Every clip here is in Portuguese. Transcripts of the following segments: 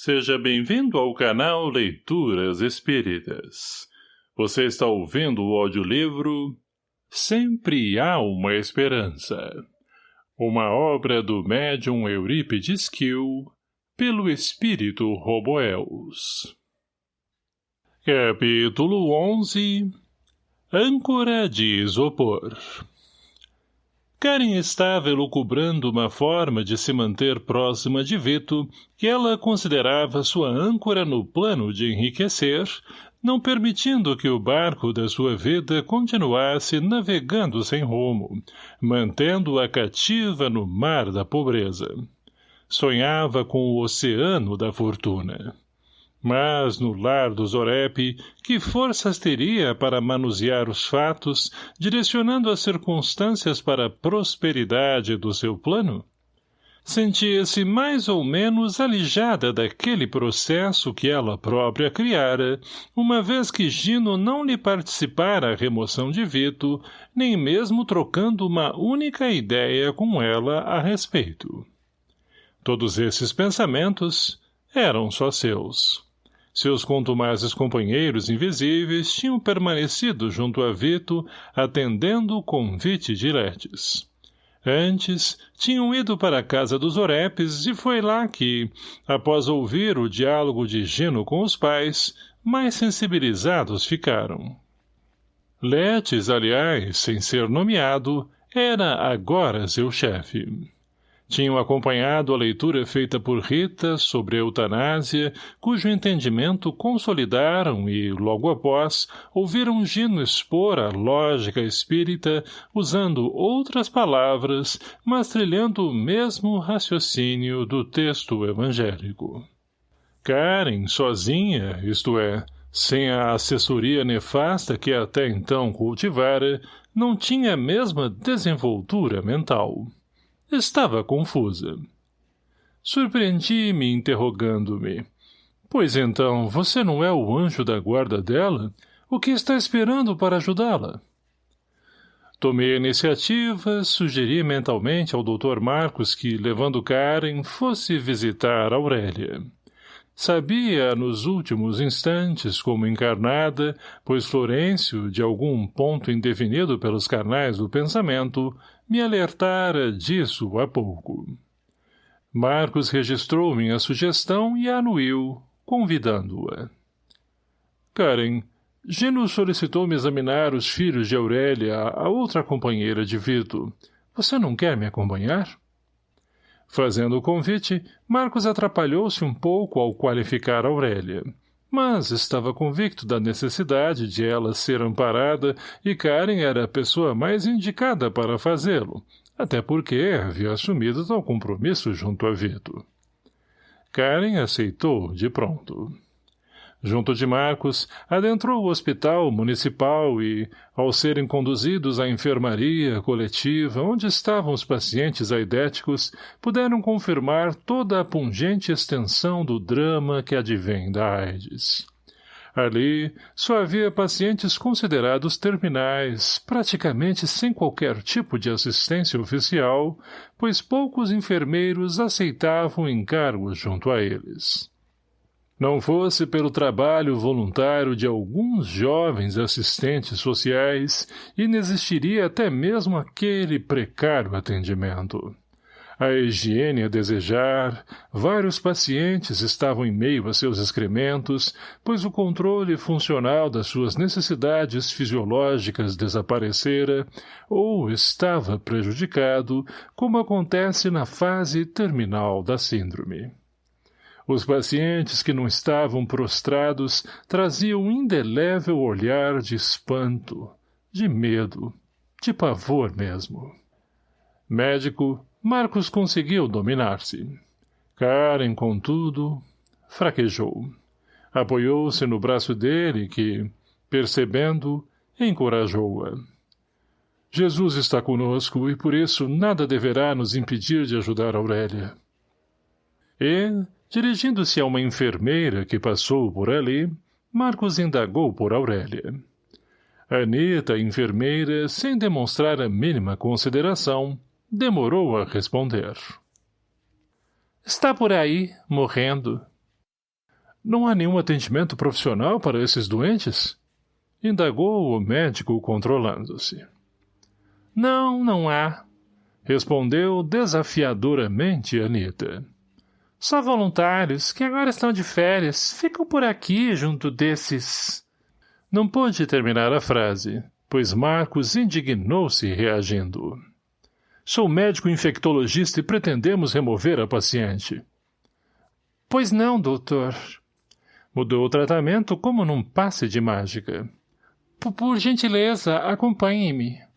Seja bem-vindo ao canal Leituras Espíritas. Você está ouvindo o audiolivro Sempre Há Uma Esperança. Uma obra do médium Eurípides Kiel, pelo espírito Roboels. Capítulo 11 Âncora de Isopor Karen estava elucubrando uma forma de se manter próxima de Vito, que ela considerava sua âncora no plano de enriquecer, não permitindo que o barco da sua vida continuasse navegando sem rumo, mantendo-a cativa no mar da pobreza. Sonhava com o oceano da fortuna. Mas, no lar do Zorep, que forças teria para manusear os fatos, direcionando as circunstâncias para a prosperidade do seu plano? Sentia-se mais ou menos alijada daquele processo que ela própria criara, uma vez que Gino não lhe participara a remoção de Vito, nem mesmo trocando uma única ideia com ela a respeito. Todos esses pensamentos eram só seus. Seus contumazes companheiros invisíveis tinham permanecido junto a Vito, atendendo o convite de Letes. Antes, tinham ido para a casa dos Orepes e foi lá que, após ouvir o diálogo de Gino com os pais, mais sensibilizados ficaram. Letes, aliás, sem ser nomeado, era agora seu chefe. Tinham acompanhado a leitura feita por Rita sobre a eutanásia, cujo entendimento consolidaram e, logo após, ouviram Gino expor a lógica espírita usando outras palavras, mas trilhando o mesmo raciocínio do texto evangélico. Karen, sozinha, isto é, sem a assessoria nefasta que até então cultivara, não tinha a mesma desenvoltura mental. Estava confusa. Surpreendi-me interrogando-me. Pois então, você não é o anjo da guarda dela? O que está esperando para ajudá-la? Tomei a iniciativa, sugeri mentalmente ao Dr. Marcos que, levando Karen, fosse visitar Aurélia. Sabia, nos últimos instantes, como encarnada, pois Florencio, de algum ponto indefinido pelos carnais do pensamento, me alertara disso há pouco. Marcos registrou minha sugestão e anuiu, convidando-a. Karen, Gino solicitou-me examinar os filhos de Aurélia, a outra companheira de Vito. Você não quer me acompanhar? Fazendo o convite, Marcos atrapalhou-se um pouco ao qualificar Aurélia mas estava convicto da necessidade de ela ser amparada e Karen era a pessoa mais indicada para fazê-lo, até porque havia assumido tal compromisso junto a Vito. Karen aceitou de pronto. Junto de Marcos, adentrou o hospital municipal e, ao serem conduzidos à enfermaria coletiva onde estavam os pacientes aidéticos, puderam confirmar toda a pungente extensão do drama que advém da AIDS. Ali, só havia pacientes considerados terminais, praticamente sem qualquer tipo de assistência oficial, pois poucos enfermeiros aceitavam encargos junto a eles. Não fosse pelo trabalho voluntário de alguns jovens assistentes sociais, inexistiria até mesmo aquele precário atendimento. A higiene a desejar, vários pacientes estavam em meio a seus excrementos, pois o controle funcional das suas necessidades fisiológicas desaparecera ou estava prejudicado, como acontece na fase terminal da síndrome. Os pacientes que não estavam prostrados traziam um indelével olhar de espanto, de medo, de pavor mesmo. Médico, Marcos conseguiu dominar-se. Karen, contudo, fraquejou. Apoiou-se no braço dele que, percebendo, encorajou-a. Jesus está conosco e por isso nada deverá nos impedir de ajudar Aurélia. E, Dirigindo-se a uma enfermeira que passou por ali, Marcos indagou por Aurélia. Anita, enfermeira, sem demonstrar a mínima consideração, demorou a responder. Está por aí, morrendo. Não há nenhum atendimento profissional para esses doentes? Indagou o médico controlando-se. Não, não há. Respondeu desafiadoramente Anita. Só voluntários, que agora estão de férias, ficam por aqui junto desses... Não pôde terminar a frase, pois Marcos indignou-se reagindo. Sou médico infectologista e pretendemos remover a paciente. Pois não, doutor. Mudou o tratamento como num passe de mágica. Por, gentileza, acompanhe-me.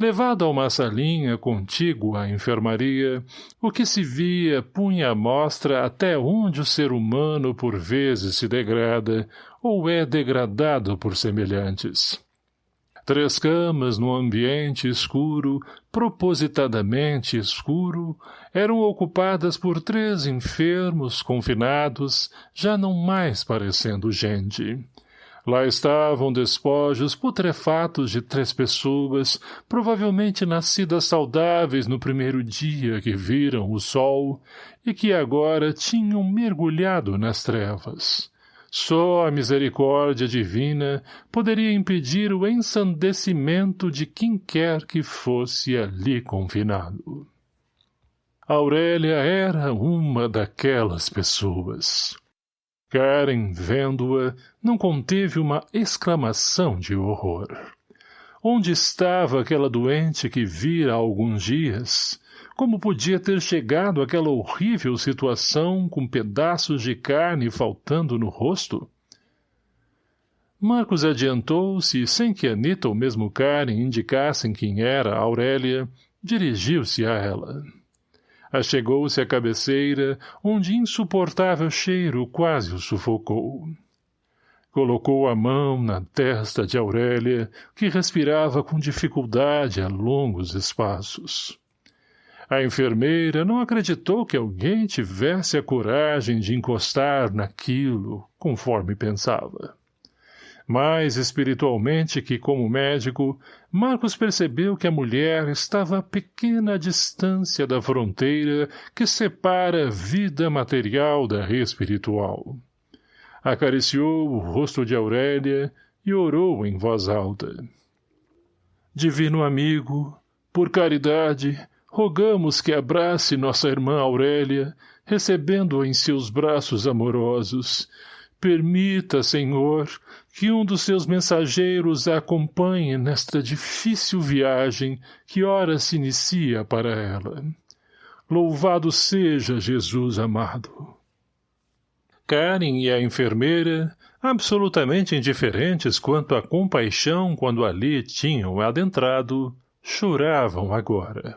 Levado a uma salinha contígua à enfermaria, o que se via punha à mostra até onde o ser humano por vezes se degrada ou é degradado por semelhantes. Três camas no ambiente escuro, propositadamente escuro, eram ocupadas por três enfermos confinados, já não mais parecendo gente. Lá estavam despojos putrefatos de três pessoas, provavelmente nascidas saudáveis no primeiro dia que viram o sol e que agora tinham mergulhado nas trevas. Só a misericórdia divina poderia impedir o ensandecimento de quem quer que fosse ali confinado. Aurélia era uma daquelas pessoas. Karen, vendo-a, não conteve uma exclamação de horror. Onde estava aquela doente que vira há alguns dias? Como podia ter chegado àquela horrível situação com pedaços de carne faltando no rosto? Marcos adiantou-se e, sem que Anita ou mesmo Karen indicassem quem era Aurélia, dirigiu-se a ela. Achegou-se à cabeceira, onde insuportável cheiro quase o sufocou. Colocou a mão na testa de Aurélia, que respirava com dificuldade a longos espaços. A enfermeira não acreditou que alguém tivesse a coragem de encostar naquilo, conforme pensava. Mais espiritualmente que como médico, Marcos percebeu que a mulher estava a pequena distância da fronteira que separa a vida material da espiritual. Acariciou o rosto de Aurélia e orou em voz alta. Divino amigo, por caridade, rogamos que abrace nossa irmã Aurélia, recebendo-a em seus braços amorosos. Permita, Senhor, que um dos seus mensageiros a acompanhe nesta difícil viagem que ora se inicia para ela. Louvado seja Jesus amado. Karen e a enfermeira, absolutamente indiferentes quanto à compaixão quando ali tinham adentrado, choravam agora.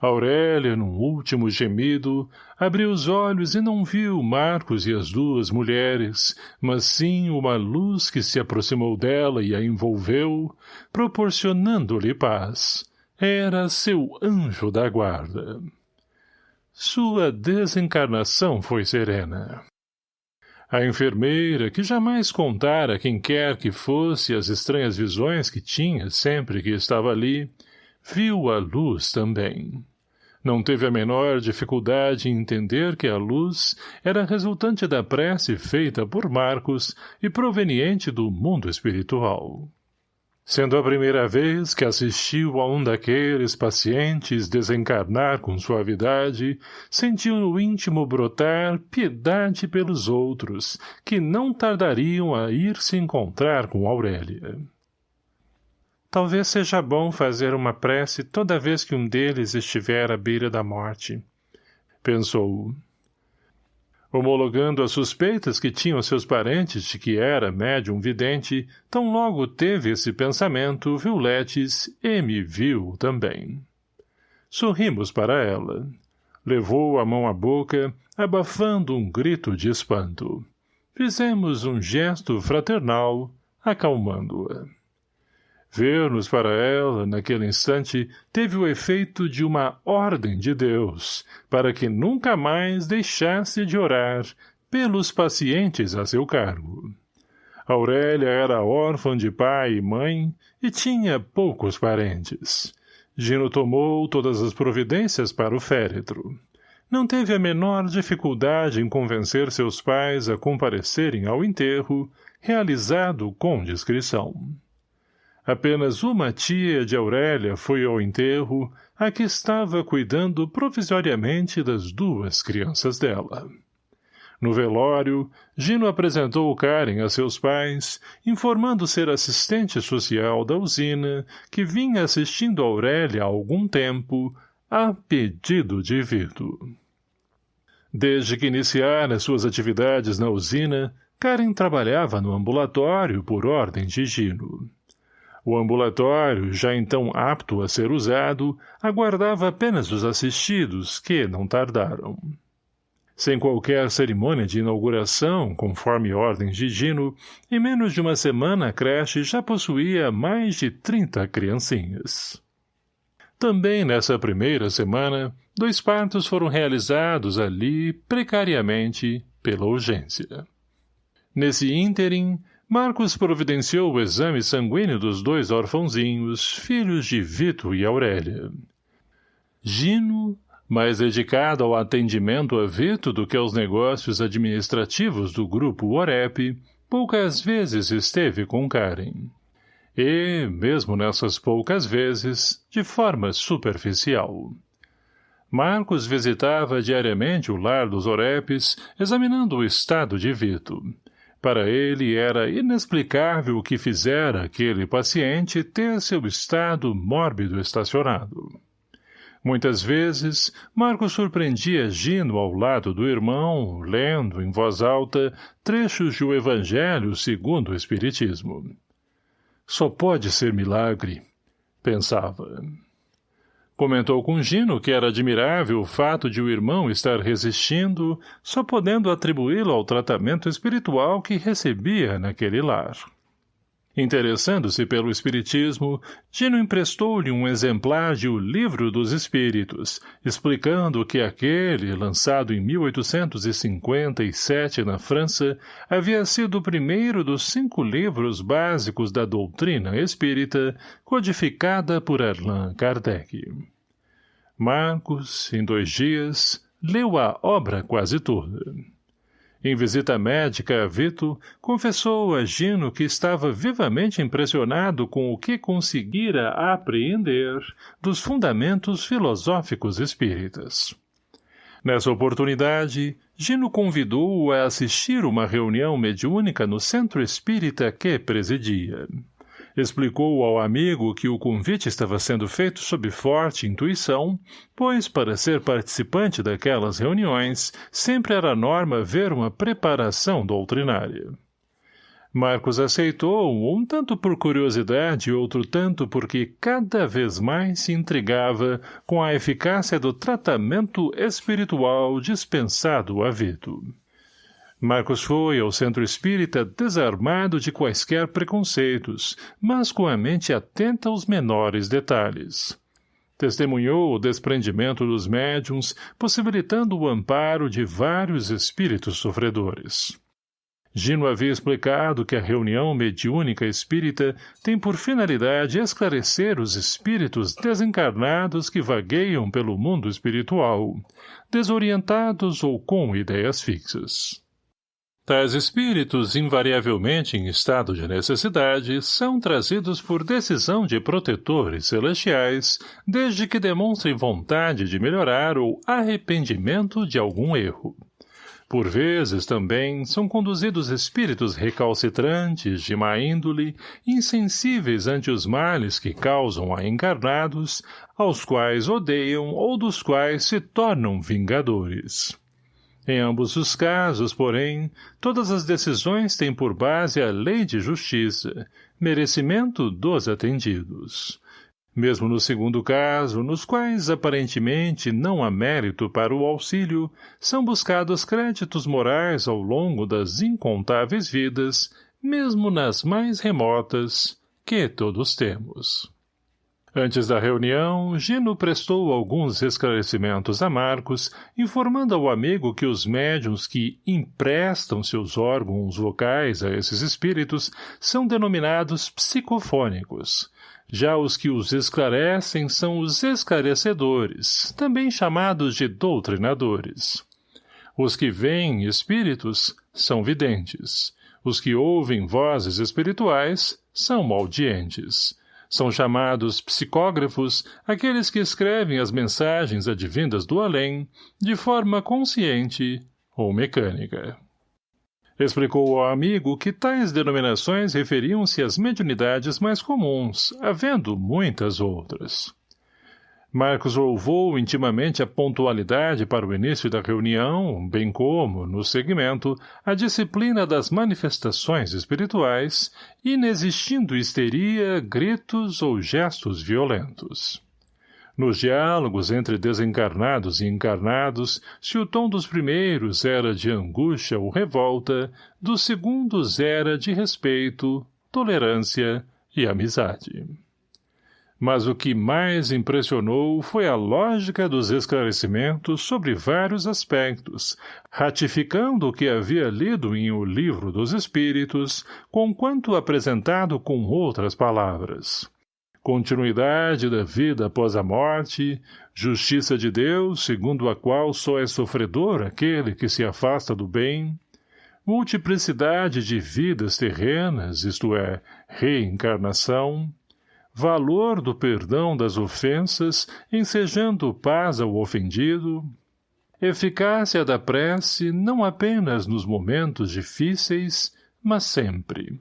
Aurélia, num último gemido, abriu os olhos e não viu Marcos e as duas mulheres, mas sim uma luz que se aproximou dela e a envolveu, proporcionando-lhe paz. Era seu anjo da guarda. Sua desencarnação foi serena. A enfermeira, que jamais contara quem quer que fosse as estranhas visões que tinha sempre que estava ali, viu a luz também. Não teve a menor dificuldade em entender que a luz era resultante da prece feita por Marcos e proveniente do mundo espiritual. Sendo a primeira vez que assistiu a um daqueles pacientes desencarnar com suavidade, sentiu no íntimo brotar piedade pelos outros, que não tardariam a ir se encontrar com Aurélia. Talvez seja bom fazer uma prece toda vez que um deles estiver à beira da morte. Pensou. Homologando as suspeitas que tinham seus parentes de que era médium vidente, tão logo teve esse pensamento, Violetes e me viu também. Sorrimos para ela. Levou a mão à boca, abafando um grito de espanto. Fizemos um gesto fraternal, acalmando-a. Ver-nos para ela, naquele instante, teve o efeito de uma ordem de Deus, para que nunca mais deixasse de orar pelos pacientes a seu cargo. Aurélia era órfã de pai e mãe e tinha poucos parentes. Gino tomou todas as providências para o féretro. não teve a menor dificuldade em convencer seus pais a comparecerem ao enterro, realizado com discrição. Apenas uma tia de Aurélia foi ao enterro, a que estava cuidando provisoriamente das duas crianças dela. No velório, Gino apresentou Karen a seus pais, informando ser assistente social da usina, que vinha assistindo Aurélia há algum tempo, a pedido de Vito. Desde que iniciara suas atividades na usina, Karen trabalhava no ambulatório por ordem de Gino. O ambulatório, já então apto a ser usado, aguardava apenas os assistidos, que não tardaram. Sem qualquer cerimônia de inauguração, conforme ordens de Gino, em menos de uma semana a creche já possuía mais de trinta criancinhas. Também nessa primeira semana, dois partos foram realizados ali, precariamente, pela urgência. Nesse ínterim, Marcos providenciou o exame sanguíneo dos dois orfãozinhos, filhos de Vito e Aurélia. Gino, mais dedicado ao atendimento a Vito do que aos negócios administrativos do grupo Orep, poucas vezes esteve com Karen. E, mesmo nessas poucas vezes, de forma superficial. Marcos visitava diariamente o lar dos Orepes, examinando o estado de Vito. Para ele era inexplicável o que fizera aquele paciente ter seu estado mórbido estacionado. Muitas vezes, Marcos surpreendia Gino ao lado do irmão, lendo, em voz alta, trechos de o Evangelho segundo o Espiritismo. Só pode ser milagre, pensava. Comentou com Gino que era admirável o fato de o irmão estar resistindo, só podendo atribuí-lo ao tratamento espiritual que recebia naquele lar. Interessando-se pelo Espiritismo, Gino emprestou-lhe um exemplar de O Livro dos Espíritos, explicando que aquele, lançado em 1857 na França, havia sido o primeiro dos cinco livros básicos da doutrina espírita, codificada por Allan Kardec. Marcos, em dois dias, leu a obra quase toda. Em visita médica a Vito, confessou a Gino que estava vivamente impressionado com o que conseguira apreender dos fundamentos filosóficos espíritas. Nessa oportunidade, Gino convidou-o a assistir uma reunião mediúnica no centro espírita que presidia. Explicou ao amigo que o convite estava sendo feito sob forte intuição, pois, para ser participante daquelas reuniões, sempre era norma ver uma preparação doutrinária. Marcos aceitou, um tanto por curiosidade e outro tanto porque cada vez mais se intrigava com a eficácia do tratamento espiritual dispensado a Vito. Marcos foi ao centro espírita desarmado de quaisquer preconceitos, mas com a mente atenta aos menores detalhes. Testemunhou o desprendimento dos médiums, possibilitando o amparo de vários espíritos sofredores. Gino havia explicado que a reunião mediúnica espírita tem por finalidade esclarecer os espíritos desencarnados que vagueiam pelo mundo espiritual, desorientados ou com ideias fixas. Tais espíritos, invariavelmente em estado de necessidade, são trazidos por decisão de protetores celestiais, desde que demonstrem vontade de melhorar ou arrependimento de algum erro. Por vezes, também, são conduzidos espíritos recalcitrantes, de má índole, insensíveis ante os males que causam a encarnados, aos quais odeiam ou dos quais se tornam vingadores. Em ambos os casos, porém, todas as decisões têm por base a lei de justiça, merecimento dos atendidos. Mesmo no segundo caso, nos quais aparentemente não há mérito para o auxílio, são buscados créditos morais ao longo das incontáveis vidas, mesmo nas mais remotas, que todos temos. Antes da reunião, Gino prestou alguns esclarecimentos a Marcos, informando ao amigo que os médiums que emprestam seus órgãos vocais a esses espíritos são denominados psicofônicos. Já os que os esclarecem são os esclarecedores, também chamados de doutrinadores. Os que veem espíritos são videntes. Os que ouvem vozes espirituais são audientes. São chamados psicógrafos aqueles que escrevem as mensagens advindas do além, de forma consciente ou mecânica. Explicou ao amigo que tais denominações referiam-se às mediunidades mais comuns, havendo muitas outras. Marcos louvou intimamente a pontualidade para o início da reunião, bem como, no segmento, a disciplina das manifestações espirituais, inexistindo histeria, gritos ou gestos violentos. Nos diálogos entre desencarnados e encarnados, se o tom dos primeiros era de angústia ou revolta, dos segundos era de respeito, tolerância e amizade. Mas o que mais impressionou foi a lógica dos esclarecimentos sobre vários aspectos, ratificando o que havia lido em O Livro dos Espíritos, conquanto apresentado com outras palavras. Continuidade da vida após a morte, justiça de Deus, segundo a qual só é sofredor aquele que se afasta do bem, multiplicidade de vidas terrenas, isto é, reencarnação, valor do perdão das ofensas, ensejando paz ao ofendido, eficácia da prece não apenas nos momentos difíceis, mas sempre.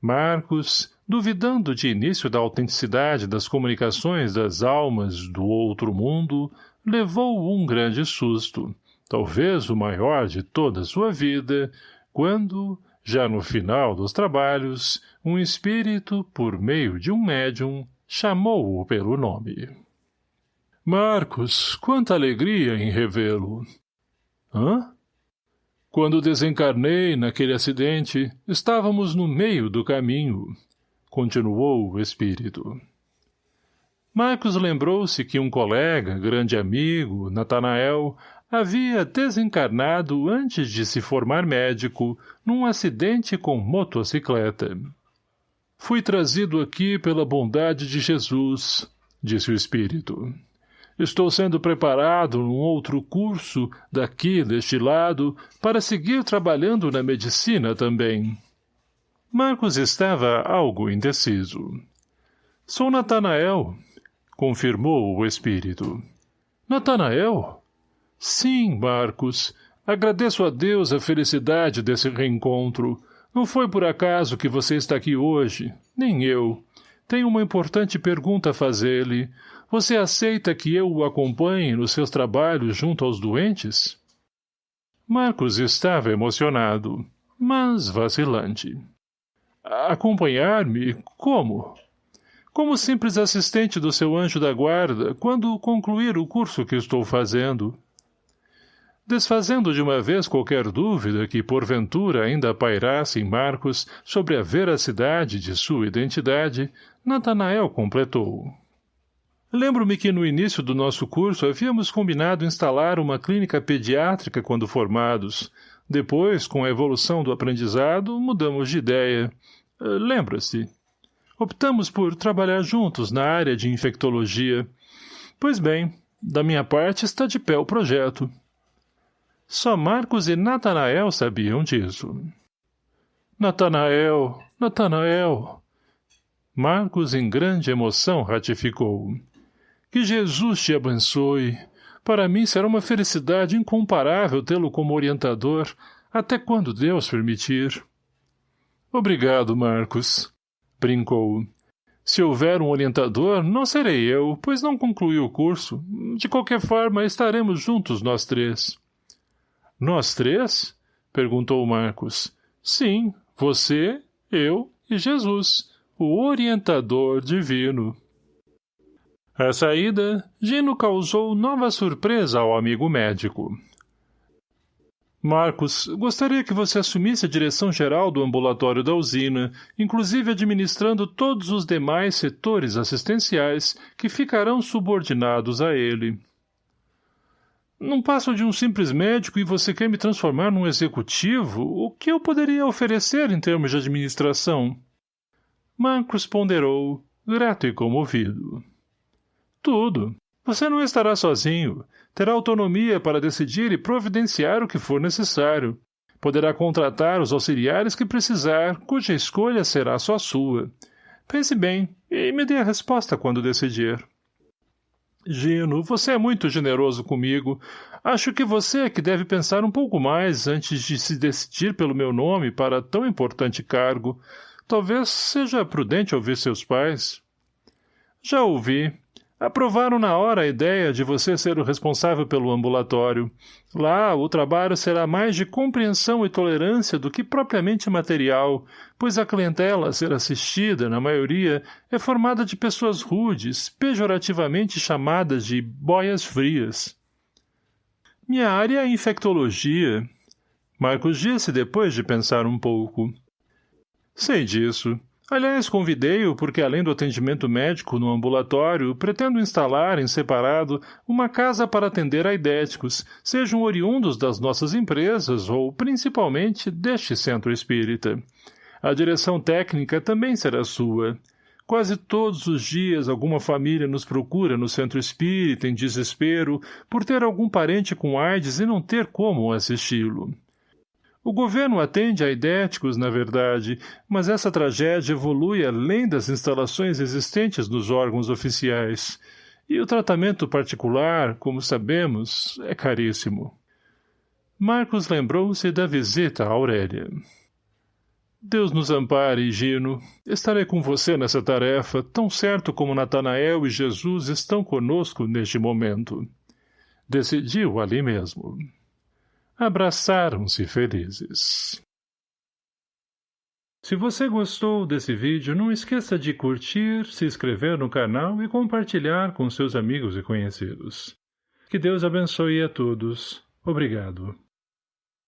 Marcos, duvidando de início da autenticidade das comunicações das almas do outro mundo, levou um grande susto, talvez o maior de toda sua vida, quando, já no final dos trabalhos, um espírito, por meio de um médium, chamou-o pelo nome. Marcos, quanta alegria em revê-lo! Hã? Quando desencarnei naquele acidente, estávamos no meio do caminho, continuou o espírito. Marcos lembrou-se que um colega, grande amigo, Natanael, havia desencarnado antes de se formar médico num acidente com motocicleta. Fui trazido aqui pela bondade de Jesus, disse o espírito. Estou sendo preparado num outro curso, daqui, deste lado, para seguir trabalhando na medicina também. Marcos estava algo indeciso. Sou Natanael, confirmou o espírito. Natanael? Sim, Marcos. Agradeço a Deus a felicidade desse reencontro. Não foi por acaso que você está aqui hoje, nem eu. Tenho uma importante pergunta a fazer-lhe. Você aceita que eu o acompanhe nos seus trabalhos junto aos doentes? Marcos estava emocionado, mas vacilante. Acompanhar-me? Como? Como simples assistente do seu anjo da guarda, quando concluir o curso que estou fazendo. Desfazendo de uma vez qualquer dúvida que porventura ainda pairasse em Marcos sobre a veracidade de sua identidade, Natanael completou. Lembro-me que no início do nosso curso havíamos combinado instalar uma clínica pediátrica quando formados. Depois, com a evolução do aprendizado, mudamos de ideia. Eh, lembra-se. Optamos por trabalhar juntos na área de infectologia. Pois bem, da minha parte está de pé o projeto. Só Marcos e Natanael sabiam disso. Natanael, Natanael. Marcos, em grande emoção, ratificou. Que Jesus te abençoe. Para mim será uma felicidade incomparável tê-lo como orientador, até quando Deus permitir. Obrigado, Marcos. Brincou. Se houver um orientador, não serei eu, pois não concluí o curso. De qualquer forma, estaremos juntos nós três. Nós três? Perguntou Marcos. Sim, você, eu e Jesus, o orientador divino. À saída, Gino causou nova surpresa ao amigo médico. Marcos, gostaria que você assumisse a direção geral do ambulatório da usina, inclusive administrando todos os demais setores assistenciais que ficarão subordinados a ele. Não passo de um simples médico e você quer me transformar num executivo? O que eu poderia oferecer em termos de administração? Marcos ponderou, grato e comovido. Tudo. Você não estará sozinho terá autonomia para decidir e providenciar o que for necessário. Poderá contratar os auxiliares que precisar, cuja escolha será só sua. Pense bem e me dê a resposta quando decidir. Gino, você é muito generoso comigo. Acho que você é que deve pensar um pouco mais antes de se decidir pelo meu nome para tão importante cargo. Talvez seja prudente ouvir seus pais. Já ouvi, Aprovaram na hora a ideia de você ser o responsável pelo ambulatório. Lá, o trabalho será mais de compreensão e tolerância do que propriamente material, pois a clientela a ser assistida, na maioria, é formada de pessoas rudes, pejorativamente chamadas de boias frias. Minha área é infectologia. Marcos disse depois de pensar um pouco. Sei disso. Aliás, convidei-o porque, além do atendimento médico no ambulatório, pretendo instalar, em separado, uma casa para atender aidéticos, sejam oriundos das nossas empresas ou, principalmente, deste centro espírita. A direção técnica também será sua. Quase todos os dias alguma família nos procura no centro espírita em desespero por ter algum parente com AIDS e não ter como assisti-lo. O governo atende a idéticos, na verdade, mas essa tragédia evolui além das instalações existentes nos órgãos oficiais. E o tratamento particular, como sabemos, é caríssimo. Marcos lembrou-se da visita a Aurélia. Deus nos ampare, Gino. Estarei com você nessa tarefa, tão certo como Natanael e Jesus estão conosco neste momento. Decidiu ali mesmo. Abraçaram-se felizes. Se você gostou desse vídeo, não esqueça de curtir, se inscrever no canal e compartilhar com seus amigos e conhecidos. Que Deus abençoe a todos. Obrigado.